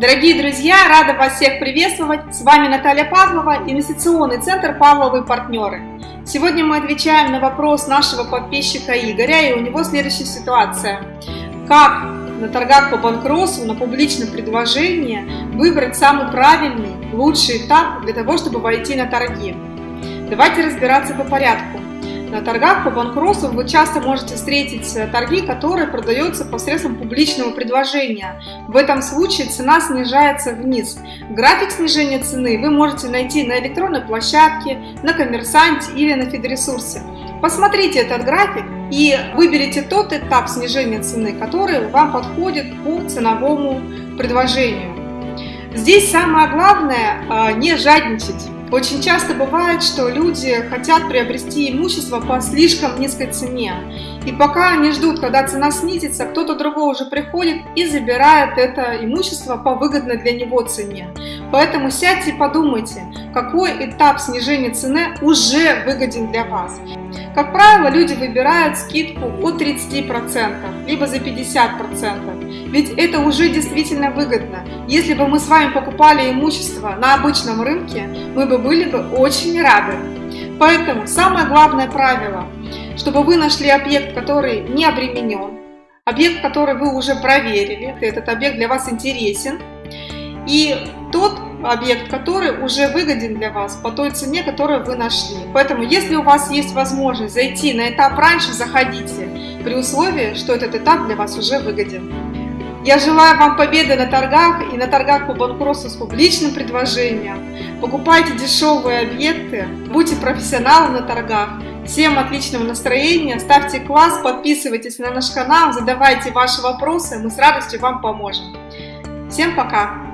Дорогие друзья, рада вас всех приветствовать. С вами Наталья Павлова, инвестиционный центр «Павловы партнеры». Сегодня мы отвечаем на вопрос нашего подписчика Игоря, и у него следующая ситуация. Как на торгах по банкротству, на публичном предложении выбрать самый правильный, лучший этап для того, чтобы войти на торги? Давайте разбираться по порядку. На торгах по банкротству вы часто можете встретить э, торги, которые продаются посредством публичного предложения. В этом случае цена снижается вниз. График снижения цены вы можете найти на электронной площадке, на коммерсанте или на фидресурсе. Посмотрите этот график и выберите тот этап снижения цены, который вам подходит по ценовому предложению. Здесь самое главное э, не жадничать. Очень часто бывает, что люди хотят приобрести имущество по слишком низкой цене. И пока они ждут, когда цена снизится, кто-то другой уже приходит и забирает это имущество по выгодной для него цене. Поэтому сядьте и подумайте, какой этап снижения цены уже выгоден для вас. Как правило, люди выбирают скидку от 30%, либо за 50%, ведь это уже действительно выгодно. Если бы мы с вами покупали имущество на обычном рынке, мы бы были бы очень рады. Поэтому самое главное правило, чтобы вы нашли объект, который не обременен, объект, который вы уже проверили, этот объект для вас интересен, и тот объект, который уже выгоден для вас по той цене, которую вы нашли. Поэтому, если у вас есть возможность зайти на этап раньше, заходите, при условии, что этот этап для вас уже выгоден. Я желаю вам победы на торгах и на торгах по банкротству с публичным предложением. Покупайте дешевые объекты, будьте профессионалом на торгах. Всем отличного настроения, ставьте класс, подписывайтесь на наш канал, задавайте ваши вопросы, мы с радостью вам поможем. Всем пока!